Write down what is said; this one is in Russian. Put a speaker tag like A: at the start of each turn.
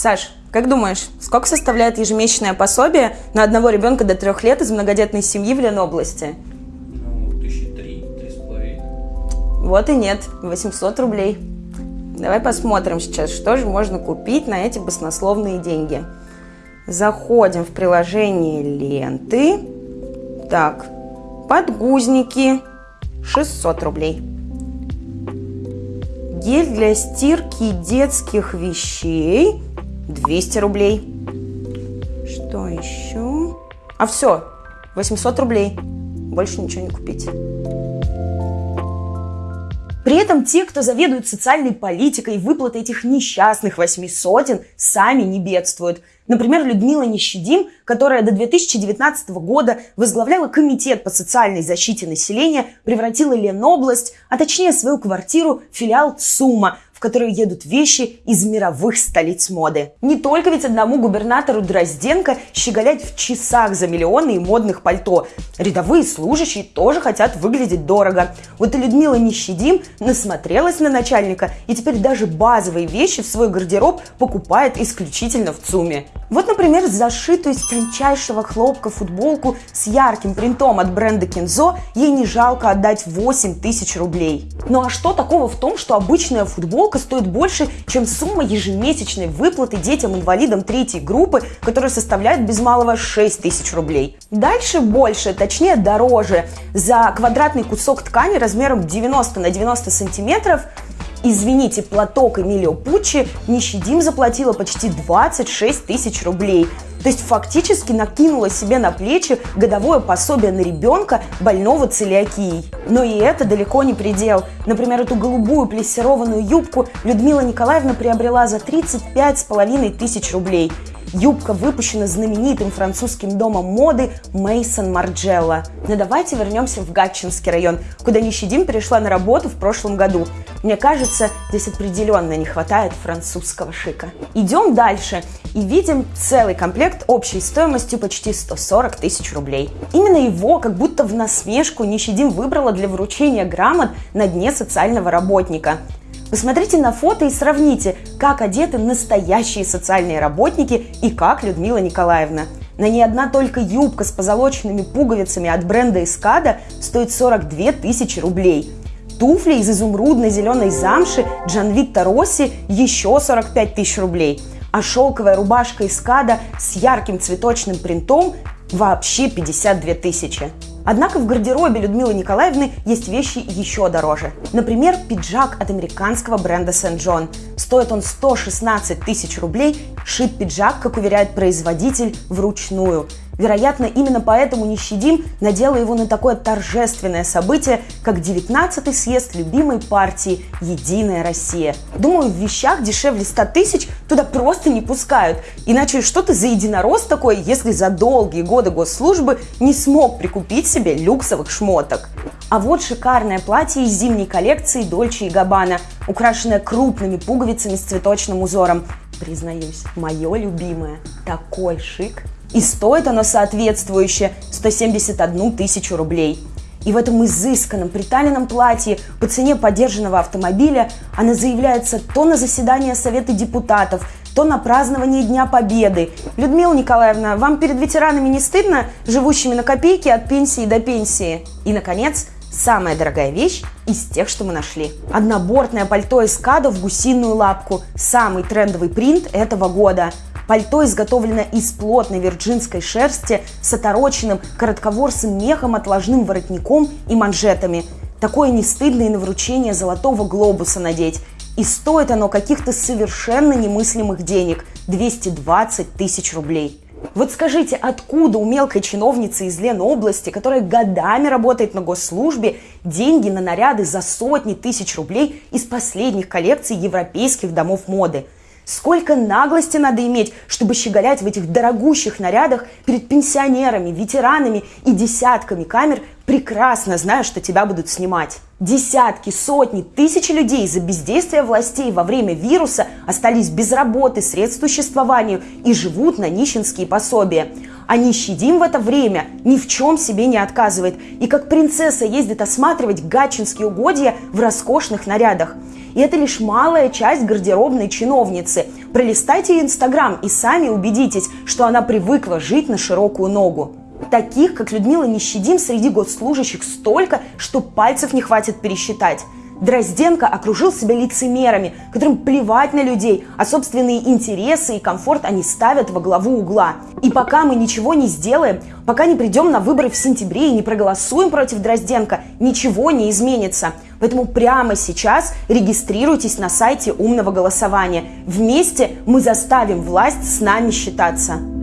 A: Саш, как думаешь, сколько составляет ежемесячное пособие на одного ребенка до трех лет из многодетной семьи в Ленобласти?
B: Ну, тысячи три, три с половиной.
A: Вот и нет, 800 рублей. Давай посмотрим сейчас, что же можно купить на эти баснословные деньги. Заходим в приложение ленты. Так, подгузники 600 рублей. Гель для стирки детских вещей 200 рублей. Что еще? А все, 800 рублей. Больше ничего не купить. При этом те, кто заведует социальной политикой, выплаты этих несчастных восьми сотен, сами не бедствуют. Например, Людмила Нещедим, которая до 2019 года возглавляла Комитет по социальной защите населения, превратила Ленобласть, а точнее свою квартиру, в филиал ЦУМа, в которую едут вещи из мировых столиц моды. Не только ведь одному губернатору Дрозденко щеголять в часах за миллионы и модных пальто. Рядовые служащие тоже хотят выглядеть дорого. Вот и Людмила Нещедим насмотрелась на начальника и теперь даже базовые вещи в свой гардероб покупает исключительно в ЦУМе. Вот, например, зашитую из тончайшего хлопка футболку с ярким принтом от бренда Кензо ей не жалко отдать 8 тысяч рублей. Ну а что такого в том, что обычная футболка стоит больше, чем сумма ежемесячной выплаты детям-инвалидам третьей группы, которая составляет без малого 6 тысяч рублей. Дальше больше, точнее дороже. За квадратный кусок ткани размером 90 на 90 сантиметров Извините, платок Эмилио Пуччи Нищедим заплатила почти 26 тысяч рублей. То есть фактически накинула себе на плечи годовое пособие на ребенка, больного целиакией. Но и это далеко не предел. Например, эту голубую плессированную юбку Людмила Николаевна приобрела за 35 с половиной тысяч рублей. Юбка выпущена знаменитым французским домом моды Мейсон Марджелла. Но давайте вернемся в Гатчинский район, куда Нищедим перешла на работу в прошлом году. Мне кажется, здесь определенно не хватает французского шика. Идем дальше и видим целый комплект общей стоимостью почти 140 тысяч рублей. Именно его, как будто в насмешку, Нищедим выбрала для вручения грамот на дне социального работника. Посмотрите на фото и сравните, как одеты настоящие социальные работники и как Людмила Николаевна. На ней одна только юбка с позолоченными пуговицами от бренда Эскада стоит 42 тысячи рублей. Туфли из изумрудной зеленой замши Джанвитта Росси еще 45 тысяч рублей. А шелковая рубашка Эскада с ярким цветочным принтом вообще 52 тысячи. Однако в гардеробе Людмилы Николаевны есть вещи еще дороже. Например, пиджак от американского бренда. John. Стоит он 116 тысяч рублей, шит пиджак, как уверяет производитель, вручную. Вероятно, именно поэтому Нищедим надела его на такое торжественное событие, как 19-й съезд любимой партии «Единая Россия». Думаю, в вещах дешевле 100 тысяч туда просто не пускают. Иначе что ты за единорос такой, если за долгие годы госслужбы не смог прикупить себе люксовых шмоток? А вот шикарное платье из зимней коллекции Дольче и Габбана, украшенное крупными пуговицами с цветочным узором. Признаюсь, мое любимое. Такой шик. И стоит оно соответствующе 171 тысячу рублей. И в этом изысканном приталенном платье по цене подержанного автомобиля она заявляется то на заседание Совета депутатов, то на празднование Дня Победы. Людмила Николаевна, вам перед ветеранами не стыдно, живущими на копейки от пенсии до пенсии? И, наконец, самая дорогая вещь из тех, что мы нашли. Однобортное пальто из када в гусиную лапку. Самый трендовый принт этого года. Пальто изготовлено из плотной вирджинской шерсти с отороченным коротковорсым мехом, отложным воротником и манжетами. Такое не стыдно и на вручение золотого глобуса надеть. И стоит оно каких-то совершенно немыслимых денег – 220 тысяч рублей. Вот скажите, откуда у мелкой чиновницы из Ленобласти, которая годами работает на госслужбе, деньги на наряды за сотни тысяч рублей из последних коллекций европейских домов моды – Сколько наглости надо иметь, чтобы щеголять в этих дорогущих нарядах перед пенсионерами, ветеранами и десятками камер, прекрасно зная, что тебя будут снимать. Десятки, сотни, тысячи людей из-за бездействия властей во время вируса остались без работы, средств существованию и живут на нищенские пособия. А нищедим в это время ни в чем себе не отказывает и как принцесса ездит осматривать гатчинские угодья в роскошных нарядах – И это лишь малая часть гардеробной чиновницы. Пролистайте Инстаграм и сами убедитесь, что она привыкла жить на широкую ногу. Таких, как Людмила Нищедим, среди госслужащих столько, что пальцев не хватит пересчитать. Дрозденко окружил себя лицемерами, которым плевать на людей, а собственные интересы и комфорт они ставят во главу угла. И пока мы ничего не сделаем, пока не придем на выборы в сентябре и не проголосуем против Дрозденко, ничего не изменится. Поэтому прямо сейчас регистрируйтесь на сайте умного голосования. Вместе мы заставим власть с нами считаться.